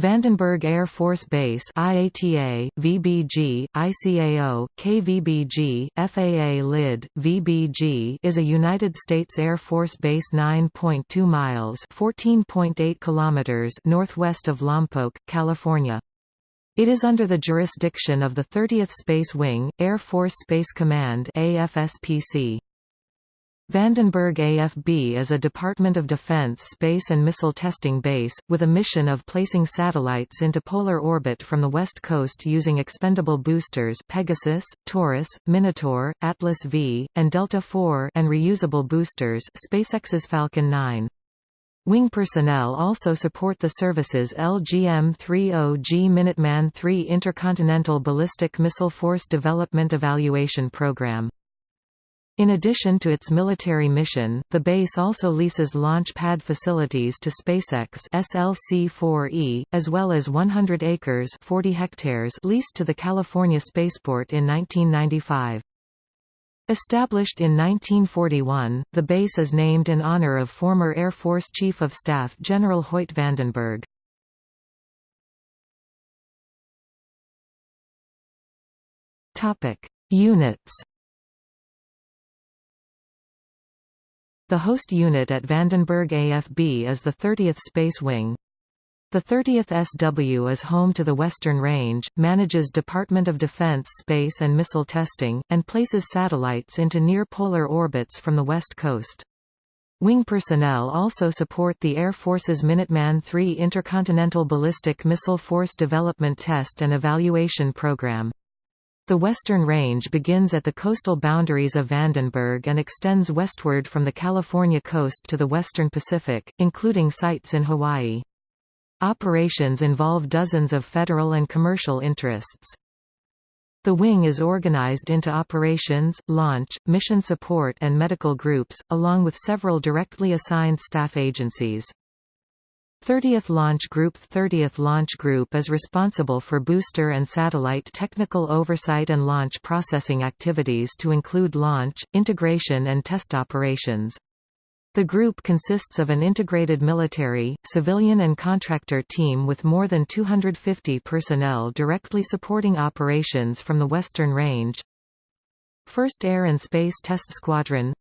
Vandenberg Air Force Base IATA, VBG, ICAO, KVBG, FAA LID, VBG is a United States Air Force base 9.2 miles (14.8 kilometers) northwest of Lompoc, California. It is under the jurisdiction of the 30th Space Wing, Air Force Space Command AFSPC. Vandenberg AFB is a Department of Defense space and missile testing base, with a mission of placing satellites into polar orbit from the west coast using expendable boosters Pegasus, Taurus, Minotaur, Atlas V, and Delta IV and reusable boosters SpaceX's Falcon 9. Wing personnel also support the service's LGM-30G Minuteman III Intercontinental Ballistic Missile Force Development Evaluation Program. In addition to its military mission, the base also leases launch pad facilities to SpaceX SLC-4E, as well as 100 acres 40 hectares leased to the California Spaceport in 1995. Established in 1941, the base is named in honor of former Air Force Chief of Staff General Hoyt Vandenberg. Units The host unit at Vandenberg AFB is the 30th Space Wing. The 30th SW is home to the Western Range, manages Department of Defense space and missile testing, and places satellites into near-polar orbits from the west coast. Wing personnel also support the Air Force's Minuteman III Intercontinental Ballistic Missile Force Development Test and Evaluation Program. The Western Range begins at the coastal boundaries of Vandenberg and extends westward from the California coast to the western Pacific, including sites in Hawaii. Operations involve dozens of federal and commercial interests. The wing is organized into operations, launch, mission support and medical groups, along with several directly assigned staff agencies. 30th Launch Group 30th Launch Group is responsible for booster and satellite technical oversight and launch processing activities to include launch, integration and test operations. The group consists of an integrated military, civilian and contractor team with more than 250 personnel directly supporting operations from the Western Range. 1st Air and Space Test Squadron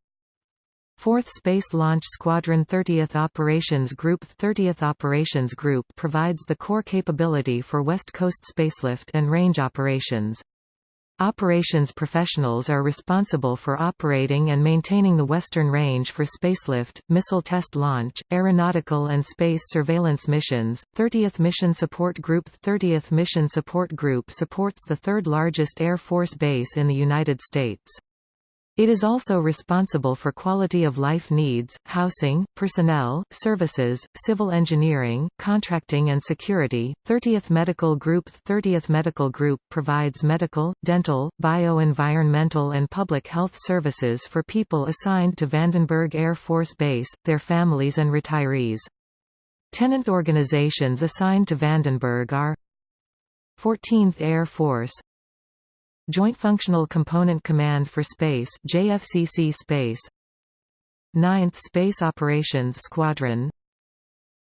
4th Space Launch Squadron 30th Operations Group 30th Operations Group provides the core capability for West Coast spacelift and range operations. Operations professionals are responsible for operating and maintaining the Western Range for spacelift, missile test launch, aeronautical and space surveillance missions. 30th Mission Support Group 30th Mission Support Group supports the third largest Air Force base in the United States. It is also responsible for quality of life needs, housing, personnel, services, civil engineering, contracting and security. 30th Medical Group 30th Medical Group provides medical, dental, bioenvironmental and public health services for people assigned to Vandenberg Air Force Base, their families and retirees. Tenant organizations assigned to Vandenberg are 14th Air Force Joint Functional Component Command for Space JFCC Space. 9th Space Operations Squadron.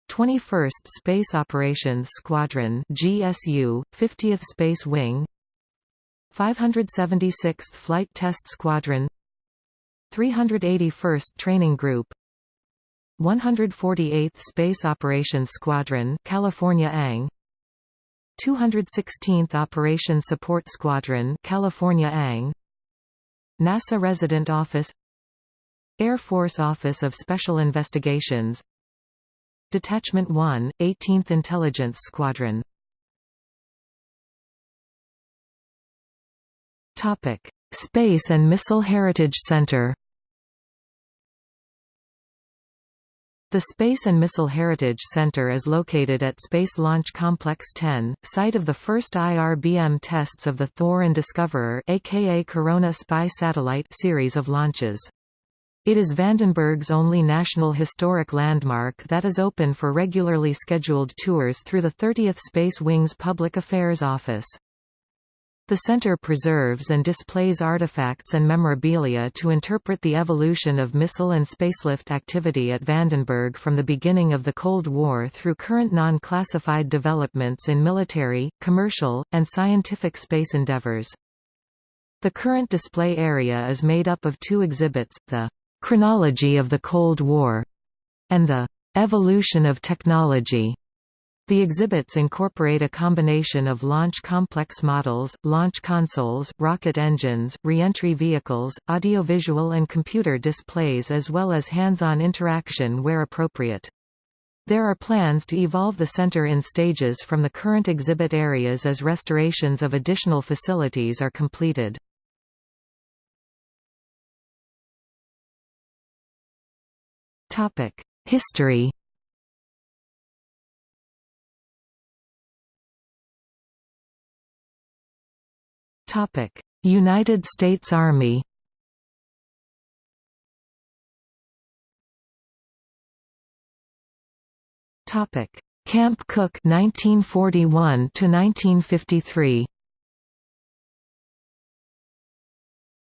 21st Space Operations Squadron GSU 50th Space Wing. 576th Flight Test Squadron. 381st Training Group. 148th Space Operations Squadron California ANG 216th Operation Support Squadron California ANG NASA Resident Office Air Force Office of Special Investigations Detachment 1, 18th Intelligence Squadron. Space and Missile Heritage Center The Space and Missile Heritage Center is located at Space Launch Complex 10, site of the first IRBM tests of the Thor and Discoverer aka Corona Spy satellite series of launches. It is Vandenberg's only National Historic Landmark that is open for regularly scheduled tours through the 30th Space Wing's Public Affairs Office. The center preserves and displays artifacts and memorabilia to interpret the evolution of missile and spacelift activity at Vandenberg from the beginning of the Cold War through current non-classified developments in military, commercial, and scientific space endeavors. The current display area is made up of two exhibits, the "'Chronology of the Cold War' and the "'Evolution of Technology' The exhibits incorporate a combination of launch complex models, launch consoles, rocket engines, reentry vehicles, audiovisual and computer displays as well as hands-on interaction where appropriate. There are plans to evolve the center in stages from the current exhibit areas as restorations of additional facilities are completed. History United States Army Topic: Camp Cooke 1941 to 1953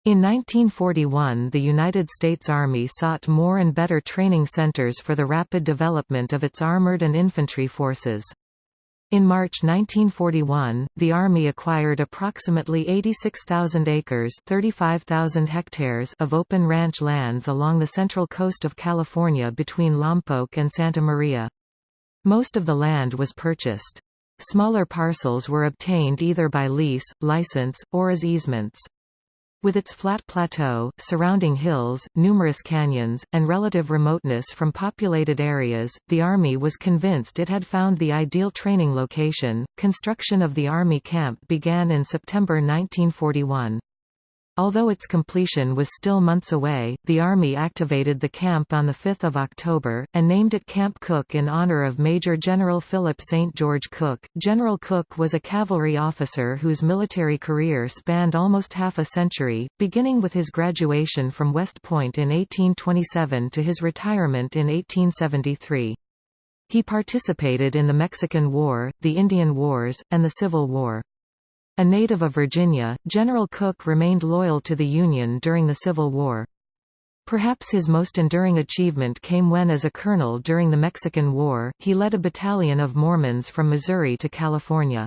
In 1941 the United States Army sought more and better training centers for the rapid development of its armored and infantry forces. In March 1941, the Army acquired approximately 86,000 acres 35,000 hectares of open ranch lands along the central coast of California between Lompoc and Santa Maria. Most of the land was purchased. Smaller parcels were obtained either by lease, license, or as easements. With its flat plateau, surrounding hills, numerous canyons, and relative remoteness from populated areas, the Army was convinced it had found the ideal training location. Construction of the Army camp began in September 1941. Although its completion was still months away, the Army activated the camp on 5 October, and named it Camp Cooke in honor of Major General Philip St. George Cooke. General Cooke was a cavalry officer whose military career spanned almost half a century, beginning with his graduation from West Point in 1827 to his retirement in 1873. He participated in the Mexican War, the Indian Wars, and the Civil War. A native of Virginia, General Cooke remained loyal to the Union during the Civil War. Perhaps his most enduring achievement came when as a colonel during the Mexican War, he led a battalion of Mormons from Missouri to California.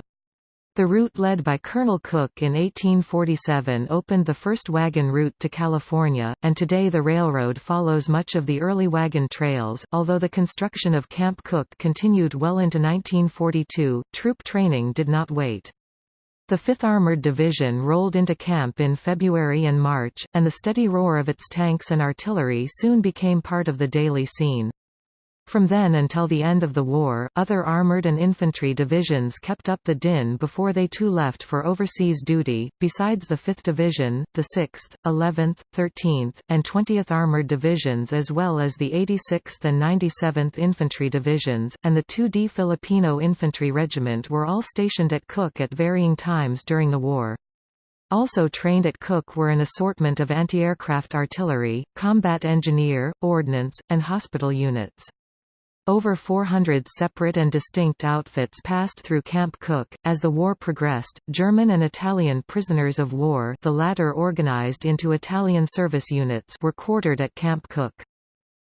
The route led by Colonel Cooke in 1847 opened the first wagon route to California, and today the railroad follows much of the early wagon trails. Although the construction of Camp Cooke continued well into 1942, troop training did not wait. The 5th Armored Division rolled into camp in February and March, and the steady roar of its tanks and artillery soon became part of the daily scene. From then until the end of the war, other armored and infantry divisions kept up the din before they too left for overseas duty, besides the 5th Division, the 6th, 11th, 13th, and 20th Armored Divisions as well as the 86th and 97th Infantry Divisions, and the 2D Filipino Infantry Regiment were all stationed at Cooke at varying times during the war. Also trained at Cooke were an assortment of anti-aircraft artillery, combat engineer, ordnance, and hospital units. Over 400 separate and distinct outfits passed through Camp Cooke. As the war progressed, German and Italian prisoners of war the latter organized into Italian service units were quartered at Camp Cooke.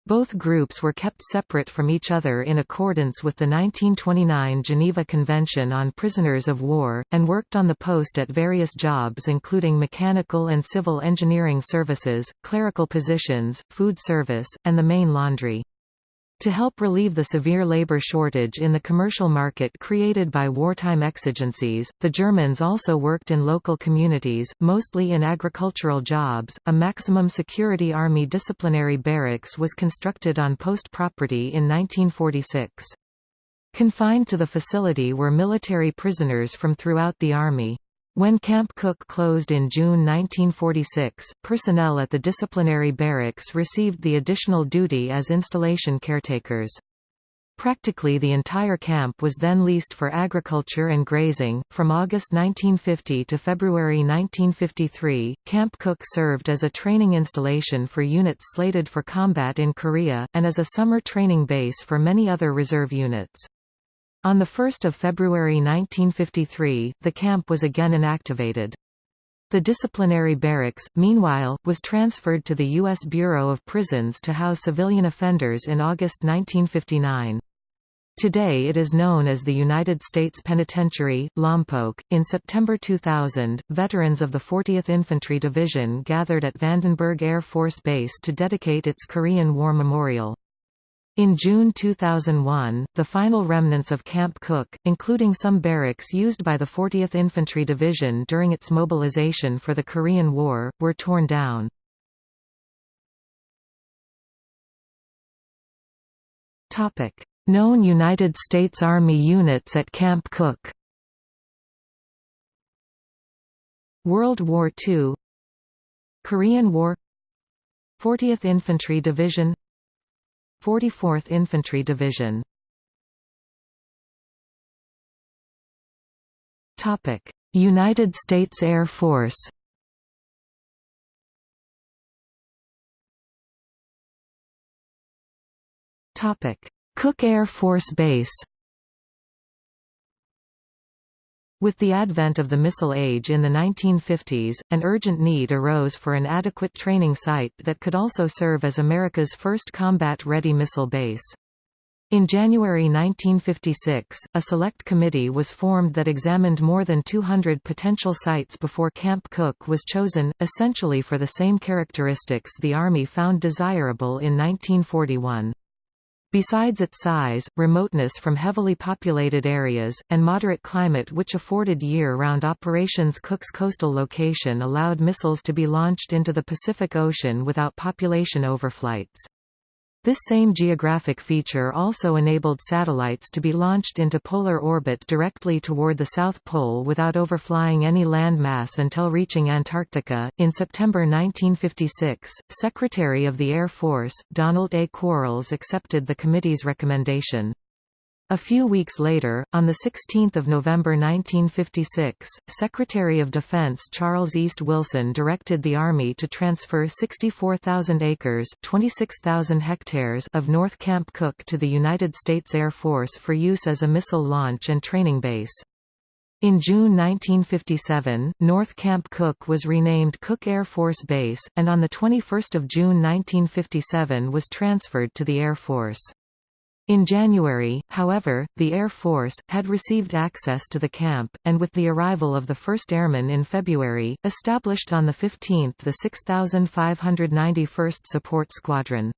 Both groups were kept separate from each other in accordance with the 1929 Geneva Convention on Prisoners of War, and worked on the post at various jobs including mechanical and civil engineering services, clerical positions, food service, and the main laundry. To help relieve the severe labor shortage in the commercial market created by wartime exigencies, the Germans also worked in local communities, mostly in agricultural jobs. A maximum security army disciplinary barracks was constructed on post property in 1946. Confined to the facility were military prisoners from throughout the army. When Camp Cooke closed in June 1946, personnel at the disciplinary barracks received the additional duty as installation caretakers. Practically the entire camp was then leased for agriculture and grazing. From August 1950 to February 1953, Camp Cooke served as a training installation for units slated for combat in Korea, and as a summer training base for many other reserve units. On 1 February 1953, the camp was again inactivated. The disciplinary barracks, meanwhile, was transferred to the U.S. Bureau of Prisons to house civilian offenders in August 1959. Today it is known as the United States Penitentiary, Lompoc. In September 2000, veterans of the 40th Infantry Division gathered at Vandenberg Air Force Base to dedicate its Korean War Memorial. In June 2001, the final remnants of Camp Cooke, including some barracks used by the 40th Infantry Division during its mobilization for the Korean War, were torn down. Known United States Army units at Camp Cooke World War II Korean War 40th Infantry Division 44th Infantry Division. United States Air Force. Topic Cooke Air Force Base With the advent of the missile age in the 1950s, an urgent need arose for an adequate training site that could also serve as America's first combat-ready missile base. In January 1956, a select committee was formed that examined more than 200 potential sites before Camp Cooke was chosen, essentially for the same characteristics the Army found desirable in 1941. Besides its size, remoteness from heavily populated areas, and moderate climate which afforded year-round operations Cooke's coastal location allowed missiles to be launched into the Pacific Ocean without population overflights. This same geographic feature also enabled satellites to be launched into polar orbit directly toward the South Pole without overflying any landmass until reaching Antarctica. In September 1956, Secretary of the Air Force, Donald A. Quarles accepted the committee's recommendation. A few weeks later, on 16 November 1956, Secretary of Defense Charles East Wilson directed the Army to transfer 64,000 acres 26,000 hectares of North Camp Cooke to the United States Air Force for use as a missile launch and training base. In June 1957, North Camp Cooke was renamed Cooke Air Force Base, and on 21 June 1957 was transferred to the Air Force. In January, however, the Air Force, had received access to the camp, and with the arrival of the 1st Airmen in February, established on the 15th the 6591st Support Squadron.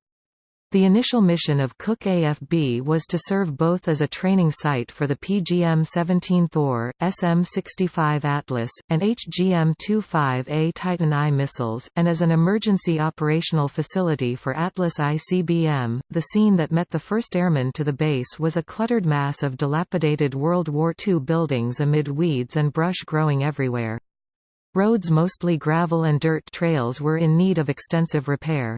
The initial mission of Cooke AFB was to serve both as a training site for the PGM-17 Thor, SM-65 Atlas, and HGM-25A Titan I missiles, and as an emergency operational facility for Atlas ICBM. The scene that met the first airmen to the base was a cluttered mass of dilapidated World War II buildings amid weeds and brush growing everywhere. Roads mostly gravel and dirt trails were in need of extensive repair.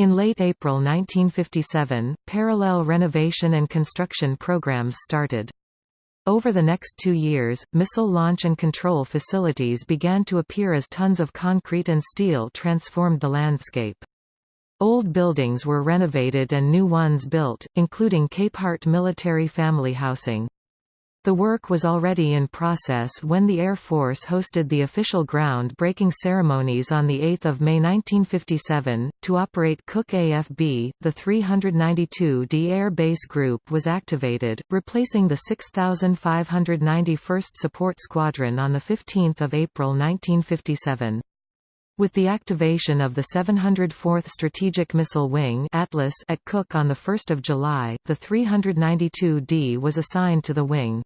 In late April 1957, parallel renovation and construction programs started. Over the next two years, missile launch and control facilities began to appear as tons of concrete and steel transformed the landscape. Old buildings were renovated and new ones built, including Capehart Military Family Housing. The work was already in process when the Air Force hosted the official ground-breaking ceremonies on 8 May 1957. To operate Cooke AFB, the 392d Air Base Group was activated, replacing the 6591st Support Squadron on 15 April 1957. With the activation of the 704th Strategic Missile Wing Atlas at Cooke on 1 July, the 392d was assigned to the wing.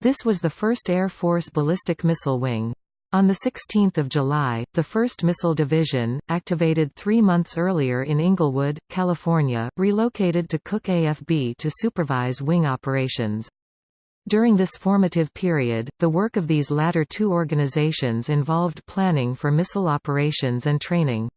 This was the first Air Force ballistic missile wing. On 16 July, the 1st Missile Division, activated three months earlier in Inglewood, California, relocated to Cooke AFB to supervise wing operations. During this formative period, the work of these latter two organizations involved planning for missile operations and training.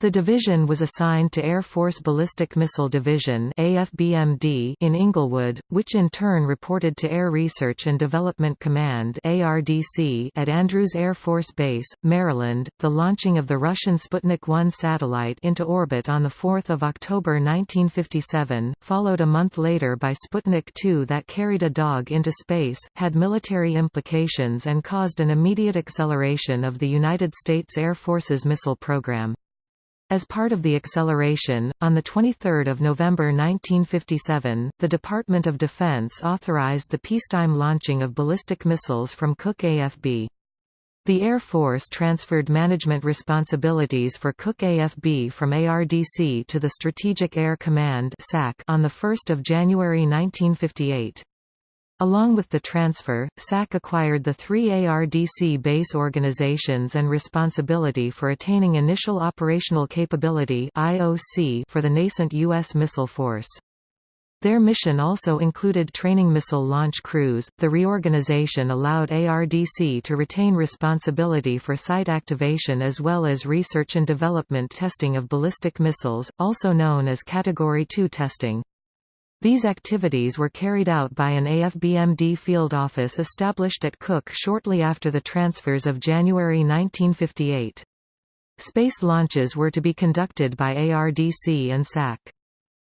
The division was assigned to Air Force Ballistic Missile Division AFBMD in Inglewood, which in turn reported to Air Research and Development Command ARDC at Andrews Air Force Base, Maryland. The launching of the Russian Sputnik 1 satellite into orbit on 4 October 1957, followed a month later by Sputnik 2 that carried a dog into space, had military implications and caused an immediate acceleration of the United States Air Force's missile program. As part of the acceleration, on 23 November 1957, the Department of Defense authorized the peacetime launching of ballistic missiles from Cooke AFB. The Air Force transferred management responsibilities for Cooke AFB from ARDC to the Strategic Air Command on 1 January 1958. Along with the transfer, SAC acquired the three ARDC base organizations and responsibility for attaining Initial Operational Capability for the nascent U.S. missile force. Their mission also included training missile launch crews. The reorganization allowed ARDC to retain responsibility for site activation as well as research and development testing of ballistic missiles, also known as Category 2 testing. These activities were carried out by an AFBMD field office established at Cooke shortly after the transfers of January 1958. Space launches were to be conducted by ARDC and SAC.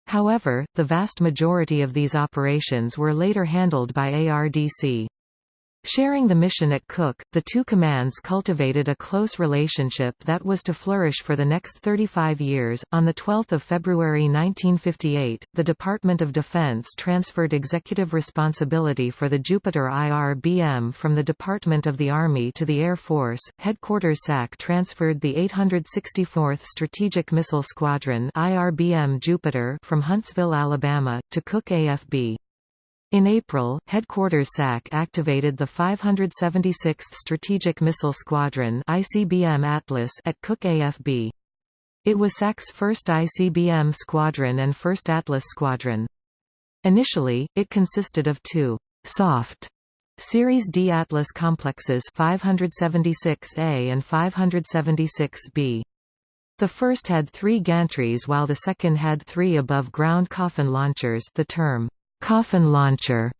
However, the vast majority of these operations were later handled by ARDC. Sharing the mission at Cooke, the two commands cultivated a close relationship that was to flourish for the next 35 years. On 12 February 1958, the Department of Defense transferred executive responsibility for the Jupiter IRBM from the Department of the Army to the Air Force. Headquarters SAC transferred the 864th Strategic Missile Squadron IRBM Jupiter from Huntsville, Alabama, to Cooke AFB. In April, Headquarters SAC activated the 576th Strategic Missile Squadron ICBM Atlas at Cooke AFB. It was SAC's first ICBM squadron and first Atlas squadron. Initially, it consisted of two soft Series D Atlas complexes 576A and 576B. The first had three gantries while the second had three above-ground coffin launchers the term Coffin launcher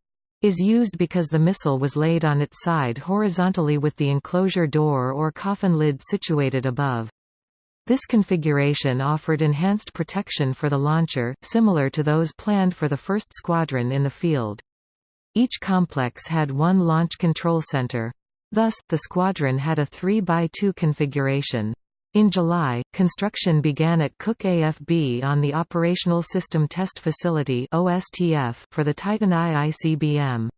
is used because the missile was laid on its side horizontally with the enclosure door or coffin lid situated above. This configuration offered enhanced protection for the launcher, similar to those planned for the 1st Squadron in the field. Each complex had one launch control center. Thus, the squadron had a 3 by 2 configuration. In July, construction began at Cooke AFB on the Operational System Test Facility for the Titan I ICBM.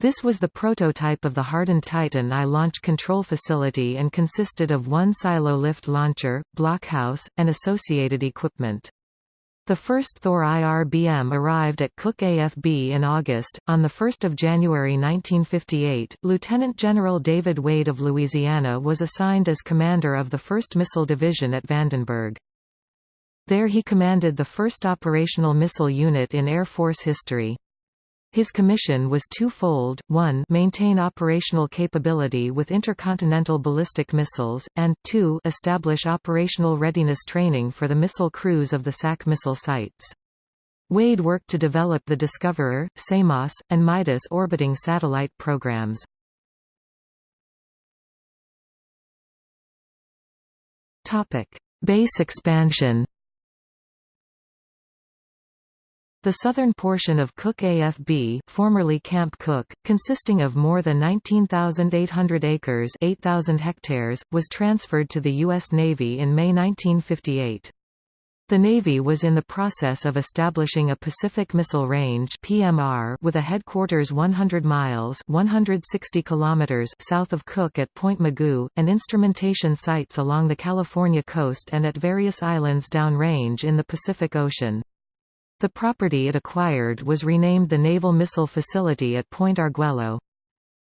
This was the prototype of the hardened Titan I launch control facility and consisted of one silo lift launcher, blockhouse, and associated equipment. The first Thor IRBM arrived at Cooke AFB in August. On 1 January 1958, Lieutenant General David Wade of Louisiana was assigned as commander of the 1st Missile Division at Vandenberg. There he commanded the first operational missile unit in Air Force history. His commission was twofold, 1 maintain operational capability with intercontinental ballistic missiles, and 2 establish operational readiness training for the missile crews of the SAC missile sites. Wade worked to develop the Discoverer, Samos, and Midas orbiting satellite programs. Base expansion The southern portion of Cooke AFB formerly Camp Cooke, consisting of more than 19,800 acres 8,000 hectares, was transferred to the U.S. Navy in May 1958. The Navy was in the process of establishing a Pacific Missile Range (PMR) with a headquarters 100 miles (160 kilometers) south of Cooke at Point Mugu, and instrumentation sites along the California coast and at various islands downrange in the Pacific Ocean. The property it acquired was renamed the Naval Missile Facility at Point Arguello.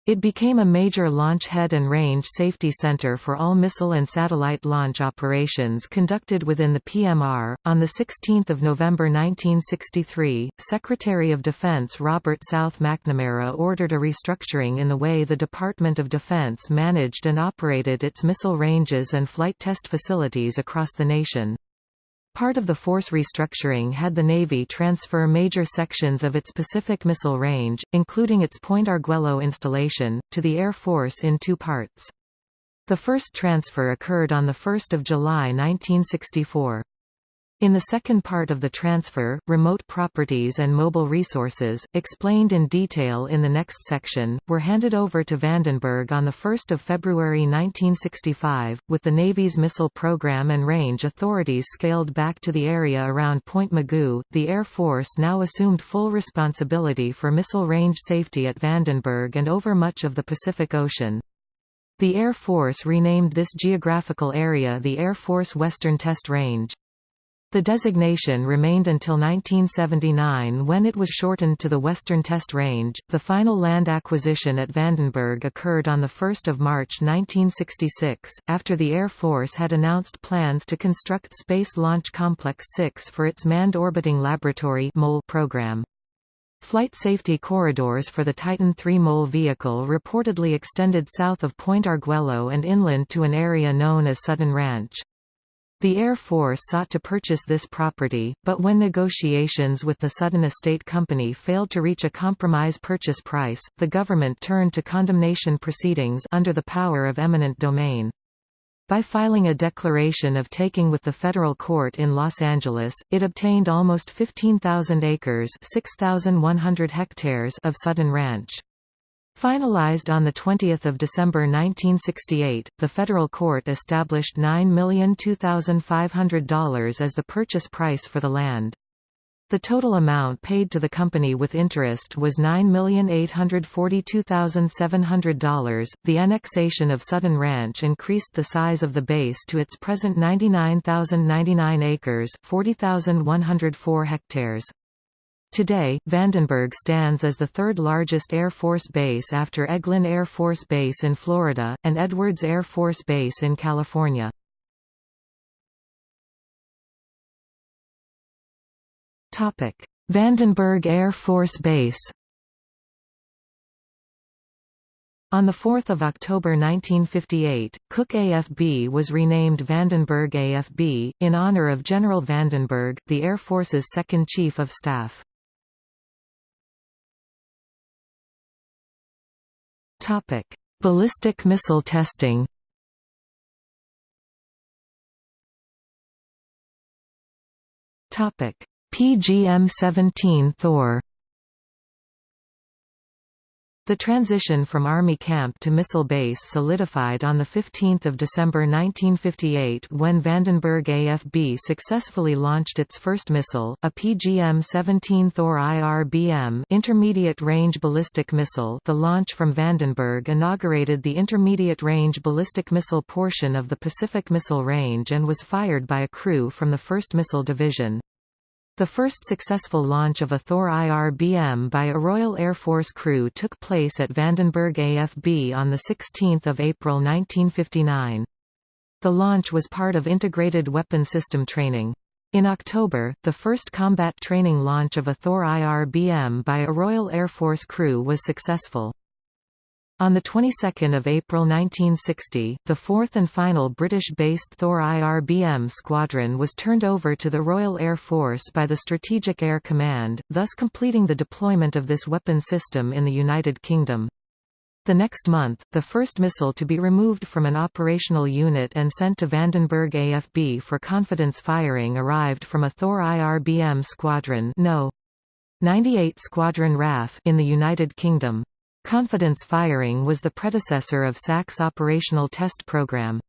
It became a major launch head and range safety center for all missile and satellite launch operations conducted within the PMR. On 16 November 1963, Secretary of Defense Robert South McNamara ordered a restructuring in the way the Department of Defense managed and operated its missile ranges and flight test facilities across the nation. Part of the force restructuring had the Navy transfer major sections of its Pacific Missile Range, including its Point Arguello installation, to the Air Force in two parts. The first transfer occurred on 1 July 1964. In the second part of the transfer, remote properties and mobile resources, explained in detail in the next section, were handed over to Vandenberg on 1 February 1965, with the Navy's missile program and range authorities scaled back to the area around Point Mugu. The Air Force now assumed full responsibility for missile range safety at Vandenberg and over much of the Pacific Ocean. The Air Force renamed this geographical area the Air Force Western Test Range. The designation remained until 1979 when it was shortened to the Western Test Range. The final land acquisition at Vandenberg occurred on 1 March 1966, after the Air Force had announced plans to construct Space Launch Complex 6 for its Manned Orbiting Laboratory program. Flight safety corridors for the Titan III MOL vehicle reportedly extended south of Point Arguello and inland to an area known as Sutton Ranch. The Air Force sought to purchase this property, but when negotiations with the Sutton Estate Company failed to reach a compromise purchase price, the government turned to condemnation proceedings under the power of eminent domain. By filing a declaration of taking with the federal court in Los Angeles, it obtained almost 15,000 acres 6,100 hectares of Sutton Ranch. Finalized on 20 December 1968, the federal court established $9,002,500 as the purchase price for the land. The total amount paid to the company with interest was $9,842,700. The annexation of Sutton Ranch increased the size of the base to its present 99,099 acres, 40,104 hectares. Today, Vandenberg stands as the third largest Air Force base after Eglin Air Force Base in Florida, and Edwards Air Force Base in California. Vandenberg Air Force Base On 4 October 1958, Cooke AFB was renamed Vandenberg AFB, in honor of General Vandenberg, the Air Force's second Chief of Staff. Topic: Ballistic missile testing. Topic: PGM-17 Thor. The transition from Army camp to missile base solidified on 15 December 1958 when Vandenberg AFB successfully launched its first missile, a PGM-17 Thor IRBM intermediate range ballistic missile the launch from Vandenberg inaugurated the intermediate range ballistic missile portion of the Pacific Missile Range and was fired by a crew from the 1st Missile Division. The first successful launch of a Thor IRBM by a Royal Air Force crew took place at Vandenberg AFB on 16 April 1959. The launch was part of Integrated Weapon System Training. In October, the first combat training launch of a Thor IRBM by a Royal Air Force crew was successful. On the 22nd of April 1960, the fourth and final British-based Thor IRBM squadron was turned over to the Royal Air Force by the Strategic Air Command, thus completing the deployment of this weapon system in the United Kingdom. The next month, the first missile to be removed from an operational unit and sent to Vandenberg AFB for confidence firing arrived from a Thor IRBM squadron no. 98 Squadron RAF in the United Kingdom. Confidence firing was the predecessor of SAC's operational test program.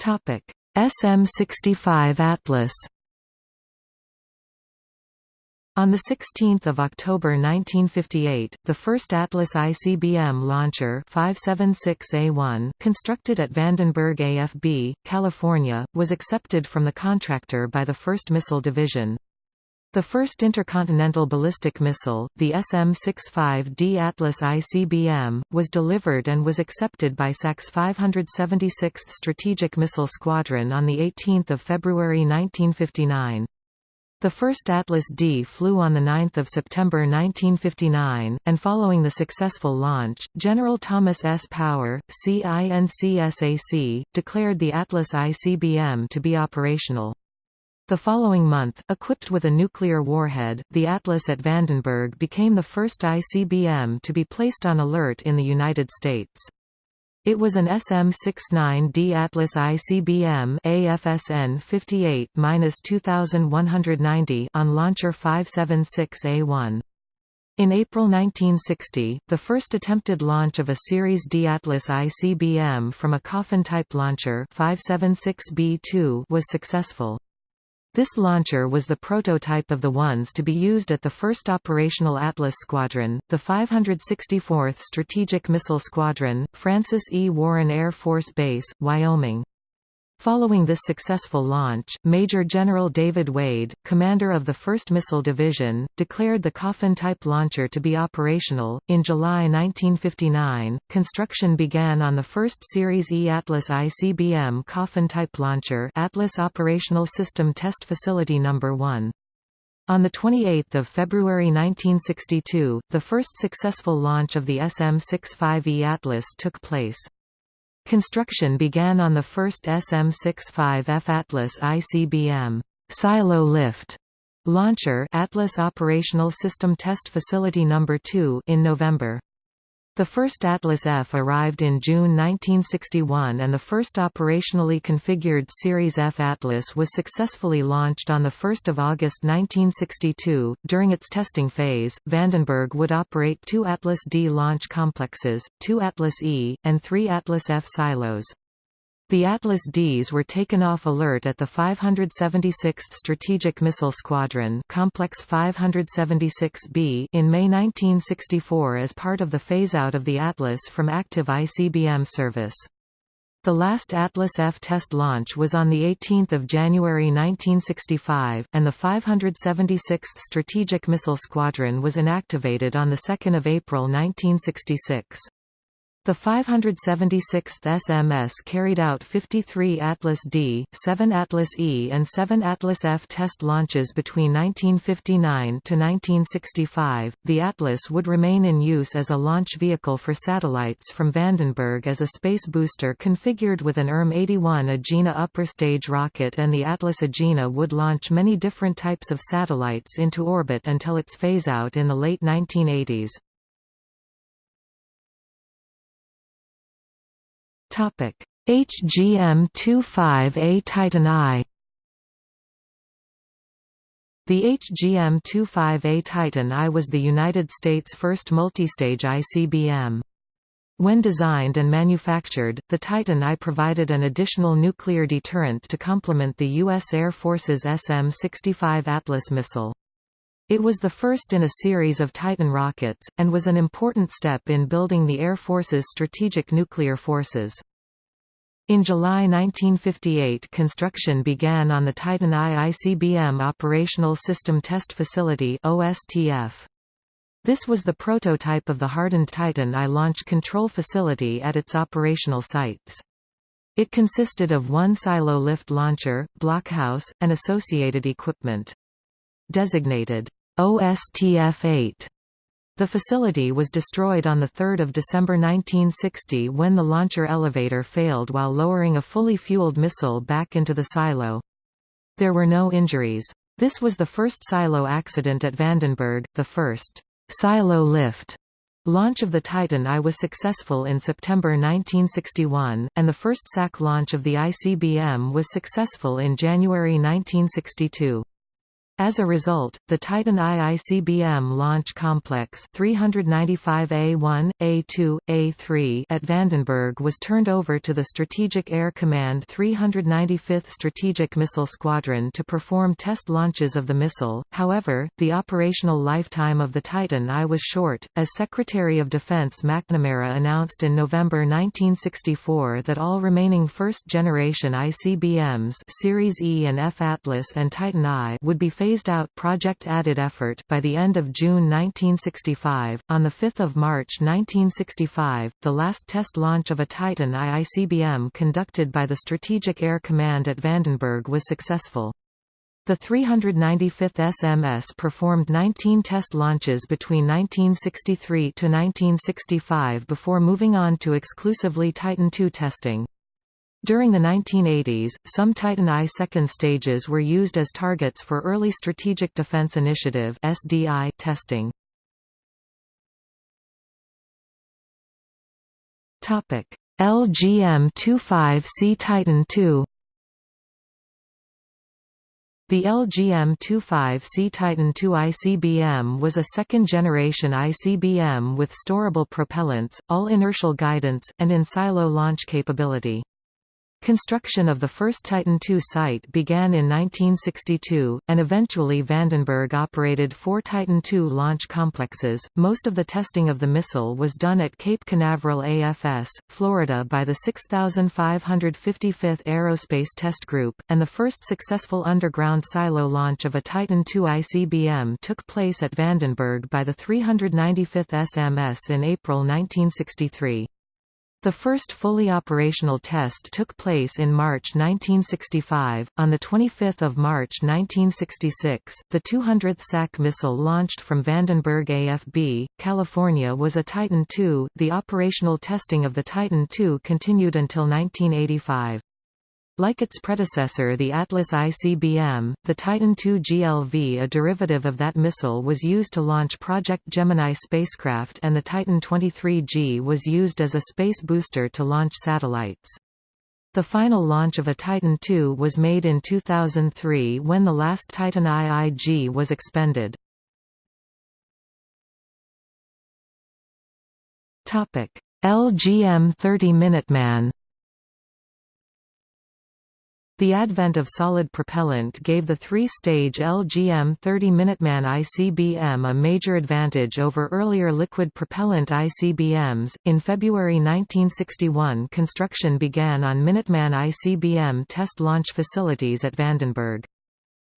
SM-65 Atlas on 16 October 1958, the first Atlas ICBM launcher 576A1, constructed at Vandenberg AFB, California, was accepted from the contractor by the 1st Missile Division. The first intercontinental ballistic missile, the SM-65D Atlas ICBM, was delivered and was accepted by SAC's 576th Strategic Missile Squadron on 18 February 1959. The first Atlas D flew on 9 September 1959, and following the successful launch, General Thomas S. Power, CINCSAC, declared the Atlas ICBM to be operational. The following month, equipped with a nuclear warhead, the Atlas at Vandenberg became the first ICBM to be placed on alert in the United States. It was an SM-69D Atlas ICBM AFSN 58-2190 on Launcher 576A1. In April 1960, the first attempted launch of a Series D Atlas ICBM from a coffin-type launcher 576B2 was successful. This launcher was the prototype of the ones to be used at the first operational Atlas Squadron, the 564th Strategic Missile Squadron, Francis E. Warren Air Force Base, Wyoming. Following this successful launch, Major General David Wade, commander of the 1st Missile Division, declared the Coffin-type launcher to be operational. In July 1959, construction began on the first Series E Atlas ICBM Coffin-type launcher Atlas Operational System Test Facility No. 1. On 28 February 1962, the first successful launch of the SM-65E Atlas took place. Construction began on the first SM-65F Atlas ICBM silo lift launcher Atlas Operational System Test Facility No. 2 in November. The first Atlas F arrived in June 1961 and the first operationally configured Series F Atlas was successfully launched on 1 August 1962. During its testing phase, Vandenberg would operate two Atlas D launch complexes, two Atlas E, and three Atlas F silos. The Atlas Ds were taken off alert at the 576th Strategic Missile Squadron Complex 576B in May 1964 as part of the phase-out of the Atlas from active ICBM service. The last Atlas F test launch was on 18 January 1965, and the 576th Strategic Missile Squadron was inactivated on 2 April 1966. The 576th SMS carried out 53 Atlas D, 7 Atlas E and 7 Atlas F test launches between 1959 to 1965. The Atlas would remain in use as a launch vehicle for satellites from Vandenberg as a space booster configured with an ERM-81 Agena upper stage rocket and the Atlas Agena would launch many different types of satellites into orbit until its phase-out in the late 1980s. HGM-25A Titan I The HGM-25A Titan I was the United States' first multistage ICBM. When designed and manufactured, the Titan I provided an additional nuclear deterrent to complement the U.S. Air Force's SM-65 Atlas missile. It was the first in a series of Titan rockets, and was an important step in building the Air Force's strategic nuclear forces. In July 1958 construction began on the Titan I ICBM Operational System Test Facility OSTF. This was the prototype of the hardened Titan I launch control facility at its operational sites. It consisted of one silo lift launcher, blockhouse, and associated equipment. Designated OSTF-8. The facility was destroyed on 3 December 1960 when the launcher elevator failed while lowering a fully fueled missile back into the silo. There were no injuries. This was the first silo accident at Vandenberg, the first silo lift launch of the Titan I was successful in September 1961, and the first SAC launch of the ICBM was successful in January 1962. As a result, the Titan I ICBM Launch Complex 395A1, A2, A3 at Vandenberg was turned over to the Strategic Air Command 395th Strategic Missile Squadron to perform test launches of the missile. However, the operational lifetime of the Titan I was short, as Secretary of Defense McNamara announced in November 1964 that all remaining first-generation ICBMs Series E and F Atlas and Titan I would be phased-out project-added effort by the end of June 1965. On the 5th of March 1965, the last test launch of a Titan I ICBM conducted by the Strategic Air Command at Vandenberg was successful. The 395th SMS performed 19 test launches between 1963 to 1965 before moving on to exclusively Titan II testing. During the 1980s, some Titan I second stages were used as targets for early Strategic Defense Initiative (SDI) testing. Topic: LGM-25C Titan II the LGM-25C Titan II ICBM was a second-generation ICBM with storable propellants, all-inertial guidance, and in-silo launch capability. Construction of the first Titan II site began in 1962, and eventually Vandenberg operated four Titan II launch complexes. Most of the testing of the missile was done at Cape Canaveral AFS, Florida by the 6555th Aerospace Test Group, and the first successful underground silo launch of a Titan II ICBM took place at Vandenberg by the 395th SMS in April 1963. The first fully operational test took place in March 1965. On the 25th of March 1966, the 200th SAC missile launched from Vandenberg AFB, California was a Titan II. The operational testing of the Titan II continued until 1985. Like its predecessor the Atlas ICBM, the Titan II GLV a derivative of that missile was used to launch Project Gemini spacecraft and the Titan 23G was used as a space booster to launch satellites. The final launch of a Titan II was made in 2003 when the last Titan IIG was expended. LGM-30 Minuteman the advent of solid propellant gave the three-stage LGM-30 Minuteman ICBM a major advantage over earlier liquid propellant ICBMs. In February 1961, construction began on Minuteman ICBM test launch facilities at Vandenberg.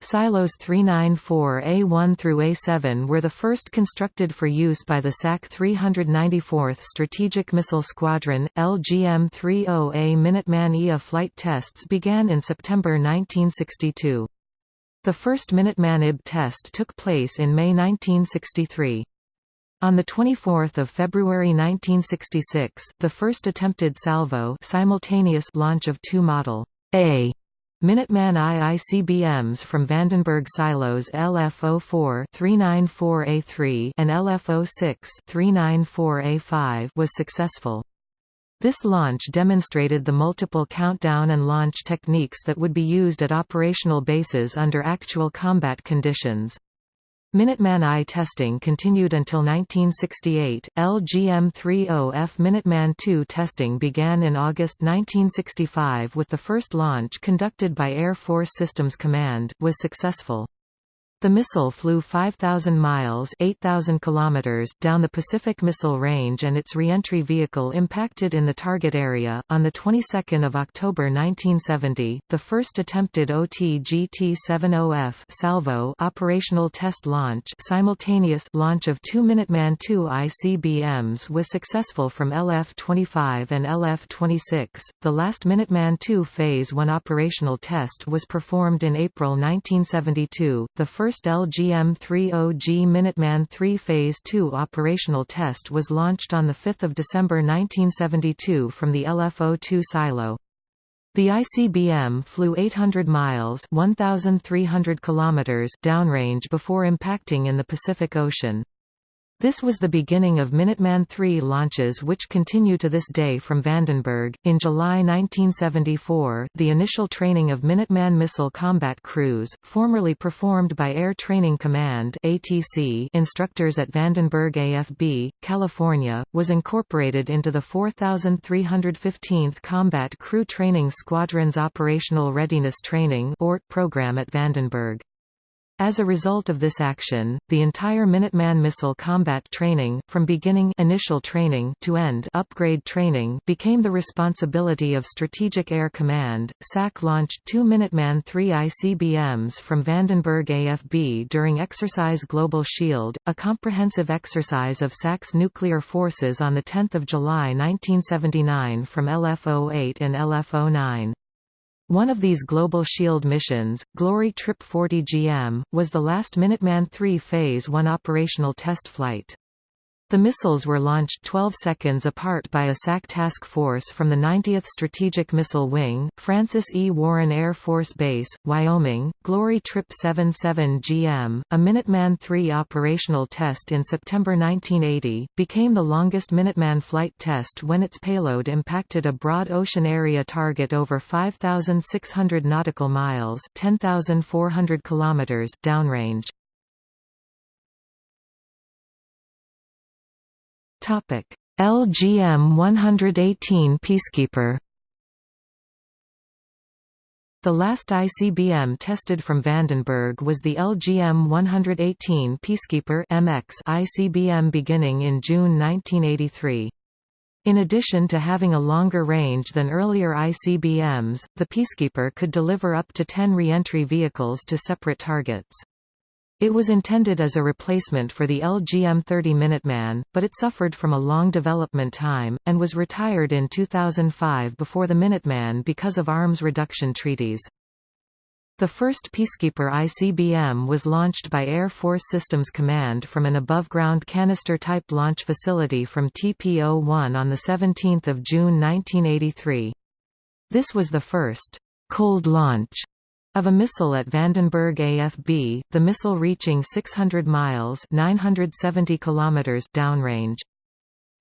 Silos 394A1 through A7 were the first constructed for use by the SAC 394th Strategic Missile Squadron. LGM-30A Minuteman IA flight tests began in September 1962. The first Minuteman IB test took place in May 1963. On 24 February 1966, the first attempted salvo simultaneous launch of two Model A Minuteman I ICBMs from Vandenberg silos LF-04 394A3 and LF-06 394A5 was successful. This launch demonstrated the multiple countdown and launch techniques that would be used at operational bases under actual combat conditions. Minuteman I testing continued until 1968. LGM-30F Minuteman II testing began in August 1965 with the first launch conducted by Air Force Systems Command was successful. The missile flew 5,000 miles 8,000 kilometers down the Pacific Missile Range and its reentry vehicle impacted in the target area. On the 22nd of October 1970, the first attempted OT-GT-70F salvo operational test launch simultaneous launch of two Minuteman II ICBMs was successful from LF-25 and LF-26. The last Minuteman II Phase 1 operational test was performed in April 1972. The first first LGM-30G Minuteman III Phase II operational test was launched on 5 December 1972 from the LFO-2 silo. The ICBM flew 800 miles 1,300 kilometers downrange before impacting in the Pacific Ocean. This was the beginning of Minuteman III launches which continue to this day from Vandenberg. In July 1974, the initial training of Minuteman missile combat crews, formerly performed by Air Training Command (ATC) instructors at Vandenberg AFB, California, was incorporated into the 4315th Combat Crew Training Squadron's Operational Readiness Training (ORT) program at Vandenberg. As a result of this action, the entire Minuteman missile combat training, from beginning initial training to end upgrade training, became the responsibility of Strategic Air Command. SAC launched two Minuteman III ICBMs from Vandenberg AFB during Exercise Global Shield, a comprehensive exercise of SAC's nuclear forces on 10 July 1979 from LF-08 and LF-09. One of these Global Shield missions, Glory Trip 40 GM, was the last Minuteman III Phase 1 operational test flight. The missiles were launched 12 seconds apart by a SAC task force from the 90th Strategic Missile Wing, Francis E. Warren Air Force Base, Wyoming. Glory Trip 77 GM, a Minuteman III operational test in September 1980, became the longest Minuteman flight test when its payload impacted a broad ocean area target over 5,600 nautical miles (10,400 kilometers) downrange. Topic: LGM 118 Peacekeeper. The last ICBM tested from Vandenberg was the LGM 118 Peacekeeper MX ICBM beginning in June 1983. In addition to having a longer range than earlier ICBMs, the Peacekeeper could deliver up to 10 reentry vehicles to separate targets. It was intended as a replacement for the LGM-30 Minuteman, but it suffered from a long development time, and was retired in 2005 before the Minuteman because of arms reduction treaties. The first Peacekeeper ICBM was launched by Air Force Systems Command from an above-ground canister-type launch facility from TPO-1 on 17 June 1983. This was the first «cold launch» Of a missile at Vandenberg AFB, the missile reaching 600 miles 970 kilometers downrange.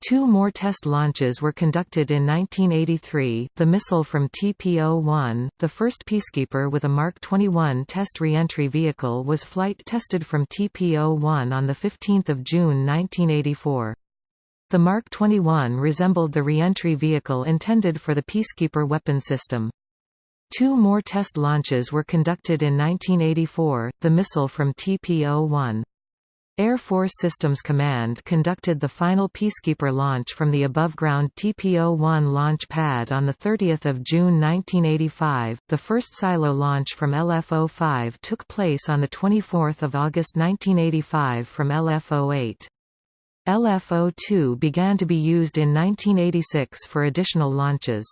Two more test launches were conducted in 1983, the missile from TPO-1, the first Peacekeeper with a Mark 21 test reentry vehicle was flight tested from TPO-1 on 15 June 1984. The Mark 21 resembled the reentry vehicle intended for the Peacekeeper weapon system. Two more test launches were conducted in 1984, the missile from TPO-1. Air Force Systems Command conducted the final Peacekeeper launch from the above-ground TPO-1 launch pad on 30 June 1985. The first silo launch from LF-05 took place on 24 August 1985 from LF-08. LF-02 began to be used in 1986 for additional launches.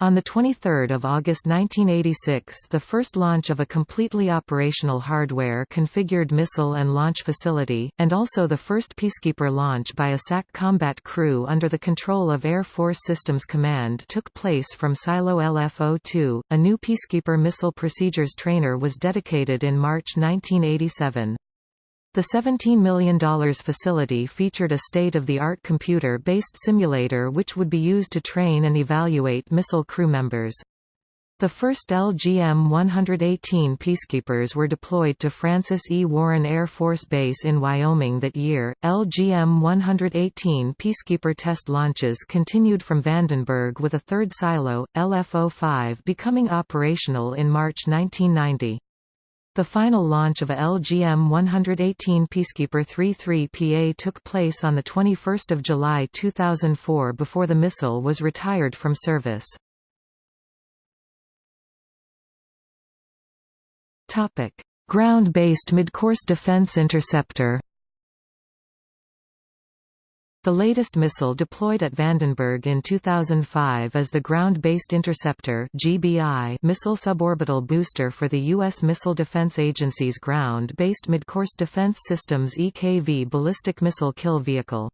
On 23 August 1986 the first launch of a completely operational hardware-configured missile and launch facility, and also the first Peacekeeper launch by a SAC combat crew under the control of Air Force Systems Command took place from Silo LF-02. A new Peacekeeper missile procedures trainer was dedicated in March 1987. The $17 million facility featured a state-of-the-art computer-based simulator which would be used to train and evaluate missile crew members. The first LGM-118 Peacekeepers were deployed to Francis E. Warren Air Force Base in Wyoming that year. LGM-118 Peacekeeper test launches continued from Vandenberg with a third silo, LF-05 becoming operational in March 1990. The final launch of a LGM-118 Peacekeeper 33PA took place on 21 July 2004 before the missile was retired from service. Ground-based midcourse defense interceptor the latest missile deployed at Vandenberg in 2005 is the Ground-Based Interceptor (GBI) missile suborbital booster for the U.S. Missile Defense Agency's Ground-Based Midcourse Defense Systems EKV ballistic missile kill vehicle.